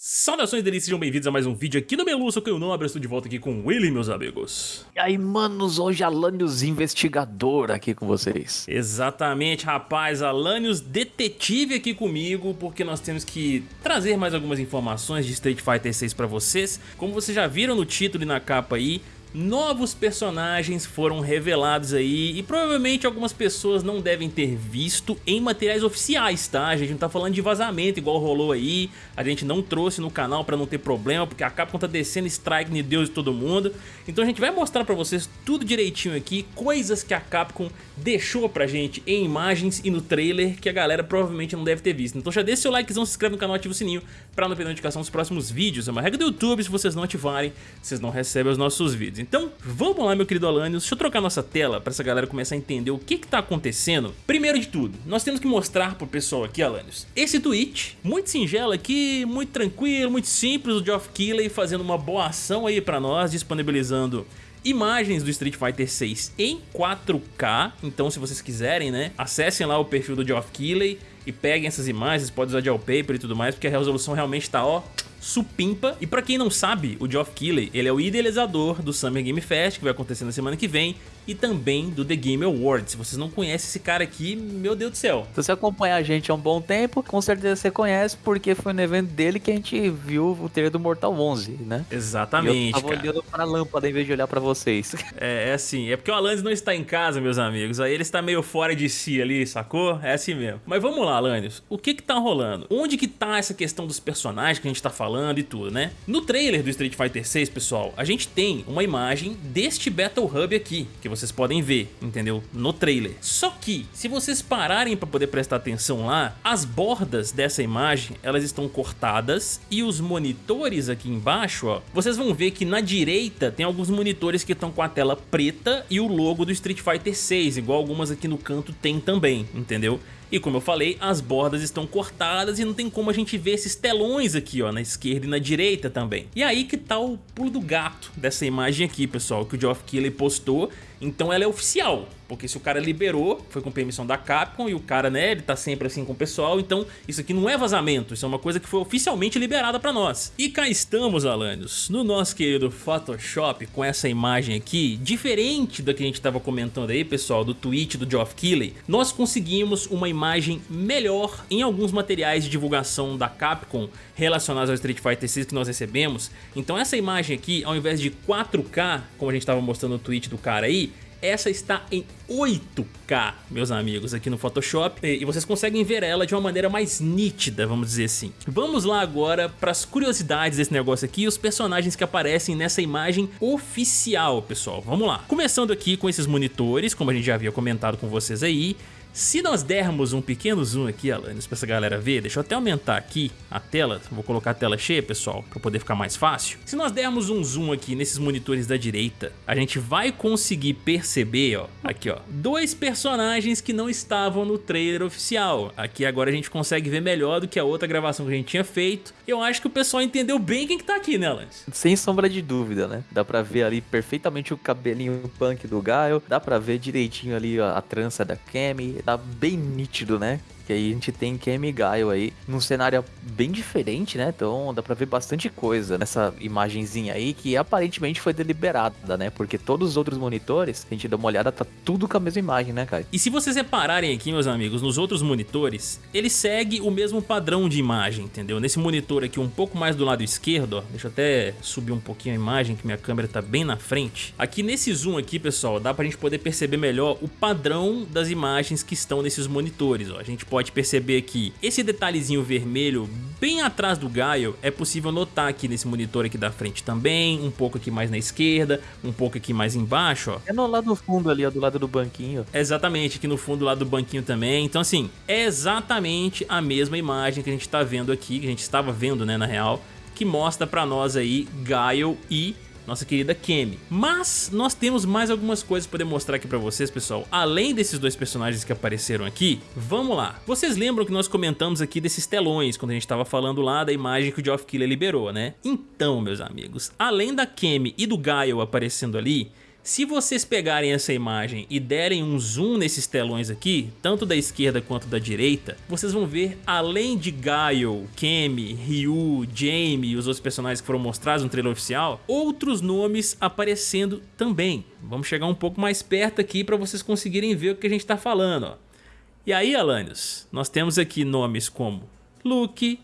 Saudações delícias, sejam bem-vindos a mais um vídeo aqui no Melu, sou que eu não estou de volta aqui com o Willy, meus amigos. E aí, manos, hoje Alanios Investigador aqui com vocês. Exatamente, rapaz, Alanios Detetive aqui comigo, porque nós temos que trazer mais algumas informações de Street Fighter 6 pra vocês. Como vocês já viram no título e na capa aí, novos personagens foram revelados aí e provavelmente algumas pessoas não devem ter visto em materiais oficiais, tá? A gente não tá falando de vazamento igual rolou aí, a gente não trouxe no canal pra não ter problema, porque a Capcom tá descendo strike de Deus e todo mundo. Então a gente vai mostrar pra vocês tudo direitinho aqui, coisas que a Capcom deixou pra gente em imagens e no trailer que a galera provavelmente não deve ter visto. Então já deixa seu likezão, se inscreve no canal, ativa o sininho pra não perder notificação dos próximos vídeos. É uma regra do YouTube, se vocês não ativarem, vocês não recebem os nossos vídeos. Então, vamos lá, meu querido Alanios. Deixa eu trocar nossa tela para essa galera começar a entender o que que tá acontecendo. Primeiro de tudo, nós temos que mostrar pro pessoal aqui, Alanios, esse tweet, muito singelo aqui, muito tranquilo, muito simples, o Geoff Keighley fazendo uma boa ação aí para nós, disponibilizando imagens do Street Fighter 6 em 4K, então se vocês quiserem, né, acessem lá o perfil do Geoff Keighley e peguem essas imagens, pode usar de wallpaper e tudo mais, porque a resolução realmente tá, ó, supimpa. E pra quem não sabe, o Geoff Keighley, ele é o idealizador do Summer Game Fest, que vai acontecer na semana que vem, e também do The Game Awards. Se vocês não conhecem esse cara aqui, meu Deus do céu. Se você acompanha a gente há um bom tempo, com certeza você conhece, porque foi no evento dele que a gente viu o trailer do Mortal 11, né? Exatamente, e eu tava cara. olhando pra lâmpada em vez de olhar pra vocês. É, é assim, é porque o Alanis não está em casa, meus amigos, aí ele está meio fora de si ali, sacou? É assim mesmo. Mas vamos lá, Alanis, o que que tá rolando? Onde que tá essa questão dos personagens que a gente tá falando e tudo, né? No trailer do Street Fighter 6, pessoal, a gente tem uma imagem deste Battle Hub aqui, que vocês podem ver entendeu? No trailer. Só que, se vocês pararem para poder prestar atenção lá, as bordas dessa imagem, elas estão cortadas e os monitores aqui embaixo, ó, vocês vão ver que na direita tem alguns monitores que estão com a tela preta e o logo do Street Fighter 6, igual algumas aqui no canto tem também, entendeu? E como eu falei, as bordas estão cortadas e não tem como a gente ver esses telões aqui, ó, na esquerda e na direita também. E aí que tá o pulo do gato dessa imagem aqui, pessoal, que o Geoff Keighley postou. Então ela é oficial, porque se o cara liberou, foi com permissão da Capcom e o cara, né, ele tá sempre assim com o pessoal, então isso aqui não é vazamento, isso é uma coisa que foi oficialmente liberada pra nós. E cá estamos, Alanios, no nosso querido Photoshop com essa imagem aqui, diferente da que a gente tava comentando aí, pessoal, do tweet do Geoff Keighley, nós conseguimos uma imagem melhor em alguns materiais de divulgação da Capcom relacionados ao Street Fighter 6 que nós recebemos. Então essa imagem aqui, ao invés de 4K, como a gente tava mostrando no tweet do cara aí, essa está em 8K, meus amigos, aqui no Photoshop e vocês conseguem ver ela de uma maneira mais nítida, vamos dizer assim. Vamos lá agora para as curiosidades desse negócio aqui os personagens que aparecem nessa imagem oficial, pessoal. Vamos lá. Começando aqui com esses monitores, como a gente já havia comentado com vocês aí, se nós dermos um pequeno zoom aqui, Alanis, pra essa galera ver, deixa eu até aumentar aqui a tela, vou colocar a tela cheia, pessoal, pra poder ficar mais fácil. Se nós dermos um zoom aqui nesses monitores da direita, a gente vai conseguir perceber, ó, aqui ó, dois personagens que não estavam no trailer oficial. Aqui agora a gente consegue ver melhor do que a outra gravação que a gente tinha feito. Eu acho que o pessoal entendeu bem quem que tá aqui, né, Alanis? Sem sombra de dúvida, né? Dá pra ver ali perfeitamente o cabelinho punk do Gaio, dá pra ver direitinho ali a, a trança da Kemi, tá bem nítido, né? Que aí a gente tem Kemi Gaio aí num cenário bem diferente, né? Então dá pra ver bastante coisa nessa imagenzinha aí que aparentemente foi deliberada, né? Porque todos os outros monitores, a gente dá uma olhada, tá tudo com a mesma imagem, né, cara? E se vocês repararem aqui, meus amigos, nos outros monitores, ele segue o mesmo padrão de imagem, entendeu? Nesse monitor aqui, um pouco mais do lado esquerdo, ó, deixa eu até subir um pouquinho a imagem, que minha câmera tá bem na frente. Aqui nesse zoom aqui, pessoal, dá pra gente poder perceber melhor o padrão das imagens que estão nesses monitores, ó. A gente pode pode perceber que esse detalhezinho vermelho bem atrás do Gaio é possível notar aqui nesse monitor aqui da frente também, um pouco aqui mais na esquerda, um pouco aqui mais embaixo, ó. É no lado do fundo ali, ó, do lado do banquinho. Exatamente, aqui no fundo do lado do banquinho também. Então assim, é exatamente a mesma imagem que a gente tá vendo aqui, que a gente estava vendo, né, na real, que mostra pra nós aí Gaio e nossa querida Kemi. Mas nós temos mais algumas coisas para mostrar aqui para vocês, pessoal. Além desses dois personagens que apareceram aqui, vamos lá. Vocês lembram que nós comentamos aqui desses telões, quando a gente estava falando lá da imagem que o Geoff Keighley liberou, né? Então, meus amigos, além da Kemi e do Gaio aparecendo ali, Se vocês pegarem essa imagem e derem um zoom nesses telões aqui, tanto da esquerda quanto da direita, vocês vão ver, além de Gaio, Kemi, Ryu, Jamie e os outros personagens que foram mostrados no trailer oficial, outros nomes aparecendo também. Vamos chegar um pouco mais perto aqui para vocês conseguirem ver o que a gente está falando. Ó. E aí, Alanios, nós temos aqui nomes como Luke,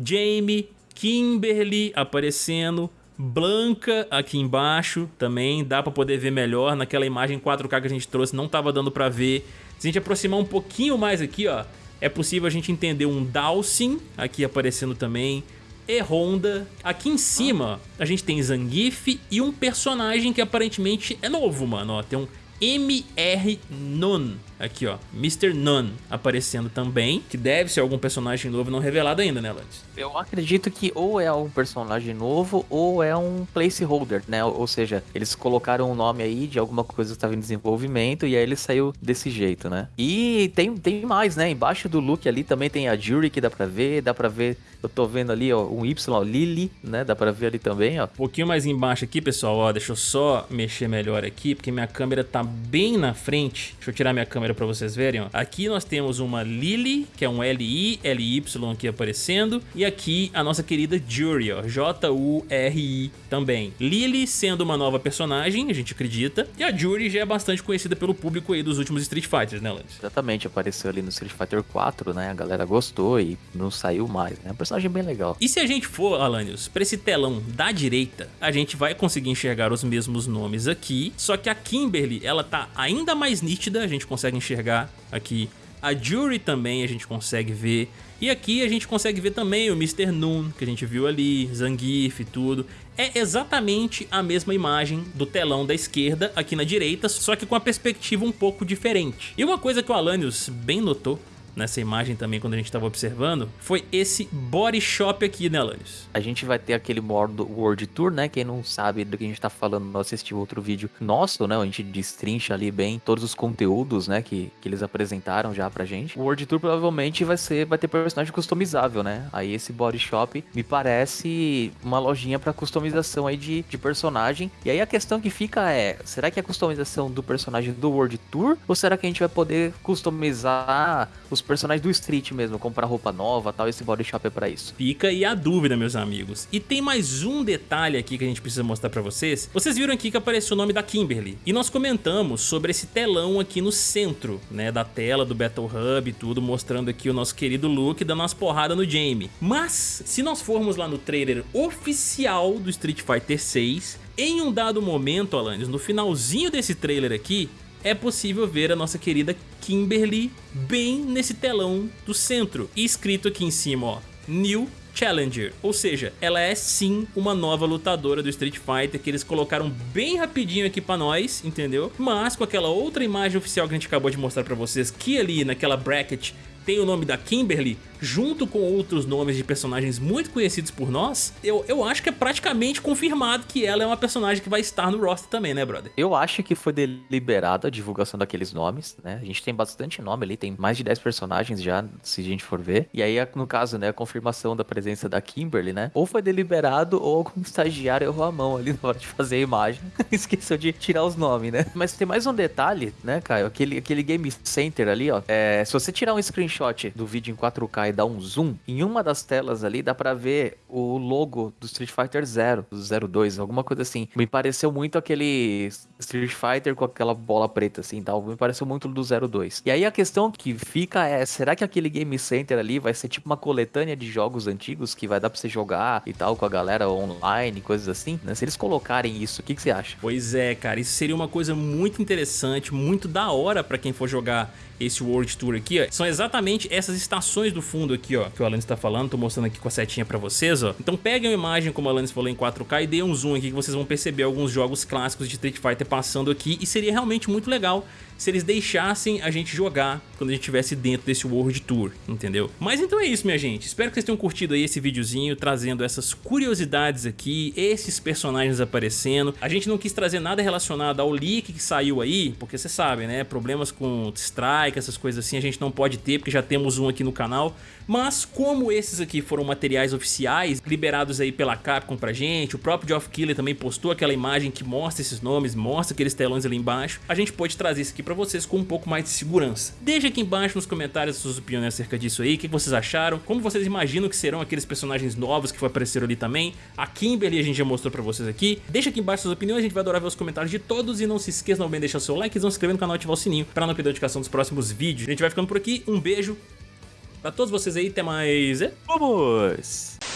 Jamie, Kimberly aparecendo, Blanca aqui embaixo também, dá para poder ver melhor, naquela imagem 4K que a gente trouxe não estava dando para ver. Se a gente aproximar um pouquinho mais aqui, ó, é possível a gente entender um Dawson aqui aparecendo também, e Honda. Aqui em cima a gente tem Zangief e um personagem que aparentemente é novo, mano, ó, tem um MR Non Aqui, ó, Mr. None aparecendo também, que deve ser algum personagem novo não revelado ainda, né, Lance? Eu acredito que ou é um personagem novo ou é um placeholder, né? Ou seja, eles colocaram um nome aí de alguma coisa que estava em desenvolvimento e aí ele saiu desse jeito, né? E tem, tem mais, né? Embaixo do look ali também tem a Jury que dá pra ver, dá pra ver, eu tô vendo ali, ó, um Y, ó, Lily, né? Dá pra ver ali também, ó. Um pouquinho mais embaixo aqui, pessoal, ó, deixa eu só mexer melhor aqui, porque minha câmera tá bem na frente. Deixa eu tirar minha câmera pra vocês verem, ó. Aqui nós temos uma Lily, que é um L-I, L-Y aqui aparecendo. E aqui a nossa querida Jury, ó. J-U-R-I também. Lily sendo uma nova personagem, a gente acredita. E a Jury já é bastante conhecida pelo público aí dos últimos Street Fighters, né, Lance? Exatamente, apareceu ali no Street Fighter 4, né? A galera gostou e não saiu mais, né? É um personagem bem legal. E se a gente for, Alanios, pra esse telão da direita, a gente vai conseguir enxergar os mesmos nomes aqui, só que a Kimberly, ela tá ainda mais nítida, a gente consegue enxergar aqui a Jury também a gente consegue ver. E aqui a gente consegue ver também o Mr. Noon, que a gente viu ali, Zangief e tudo. É exatamente a mesma imagem do telão da esquerda aqui na direita, só que com a perspectiva um pouco diferente. E uma coisa que o Alanios bem notou nessa imagem também quando a gente estava observando, foi esse body shop aqui, né, Alanis? A gente vai ter aquele modo World Tour, né? Quem não sabe do que a gente está falando, não assistiu outro vídeo nosso, né? A gente destrincha ali bem todos os conteúdos, né? Que, que eles apresentaram já pra gente. O World Tour provavelmente vai ser, vai ter personagem customizável, né? Aí esse body shop me parece uma lojinha para customização aí de, de personagem. E aí a questão que fica é, será que é a customização do personagem do World Tour? Ou será que a gente vai poder customizar os personagens do Street mesmo, comprar roupa nova tal, esse body shop é pra isso. Fica aí a dúvida, meus amigos. E tem mais um detalhe aqui que a gente precisa mostrar pra vocês. Vocês viram aqui que apareceu o nome da Kimberly. E nós comentamos sobre esse telão aqui no centro, né, da tela do Battle Hub e tudo, mostrando aqui o nosso querido Luke dando umas porradas no Jamie. Mas, se nós formos lá no trailer oficial do Street Fighter 6, em um dado momento, Alanis, no finalzinho desse trailer aqui, é possível ver a nossa querida Kimberly bem nesse telão do centro. E escrito aqui em cima, ó, New Challenger, ou seja, ela é sim uma nova lutadora do Street Fighter que eles colocaram bem rapidinho aqui pra nós, entendeu? Mas com aquela outra imagem oficial que a gente acabou de mostrar pra vocês, que ali naquela bracket tem o nome da Kimberly, junto com outros nomes de personagens muito conhecidos por nós, eu, eu acho que é praticamente confirmado que ela é uma personagem que vai estar no roster também, né, brother? Eu acho que foi deliberada a divulgação daqueles nomes, né? A gente tem bastante nome ali, tem mais de 10 personagens já, se a gente for ver. E aí, no caso, né, a confirmação da presença da Kimberly, né? Ou foi deliberado ou algum estagiário errou a mão ali na hora de fazer a imagem. Esqueceu de tirar os nomes, né? Mas tem mais um detalhe, né, Caio? Aquele, aquele Game Center ali, ó. É, se você tirar um screenshot do vídeo em 4K e dar um zoom, em uma das telas ali dá pra ver o logo do Street Fighter 0, do 02, alguma coisa assim. Me pareceu muito aquele Street Fighter com aquela bola preta assim, tal. Me pareceu muito do 02. E aí a questão que fica é, será que aquele Game Center ali vai ser tipo uma coletânea de jogos antigos que vai dar pra você jogar e tal com a galera online, coisas assim? Né? Se eles colocarem isso, o que, que você acha? Pois é, cara, isso seria uma coisa muito interessante, muito da hora pra quem for jogar esse World Tour aqui, ó, são exatamente essas estações do fundo aqui, ó, que o Alanis tá falando, tô mostrando aqui com a setinha pra vocês, ó. Então peguem a imagem, como o Alanis falou, em 4K e dê um zoom aqui que vocês vão perceber alguns jogos clássicos de Street Fighter passando aqui e seria realmente muito legal se eles deixassem a gente jogar quando a gente estivesse dentro desse World Tour, entendeu? Mas então é isso, minha gente. Espero que vocês tenham curtido aí esse videozinho, trazendo essas curiosidades aqui, esses personagens aparecendo. A gente não quis trazer nada relacionado ao leak que saiu aí, porque você sabe, né? Problemas com strike, essas coisas assim, a gente não pode ter, porque já temos um aqui no canal. Mas como esses aqui foram materiais oficiais, liberados aí pela Capcom pra gente, o próprio Geoff Keighley também postou aquela imagem que mostra esses nomes, mostra aqueles telões ali embaixo, a gente pode trazer isso aqui pra vocês com um pouco mais de segurança. Deixa aqui embaixo nos comentários suas opiniões acerca disso aí, o que vocês acharam, como vocês imaginam que serão aqueles personagens novos que apareceram ali também, a Kimberly a gente já mostrou pra vocês aqui, deixa aqui embaixo suas opiniões, a gente vai adorar ver os comentários de todos e não se esqueça também de deixar seu like não se inscrever no canal e ativar o sininho pra não perder a notificação dos próximos vídeos. A gente vai ficando por aqui, um beijo pra todos vocês aí, até mais... Vamos!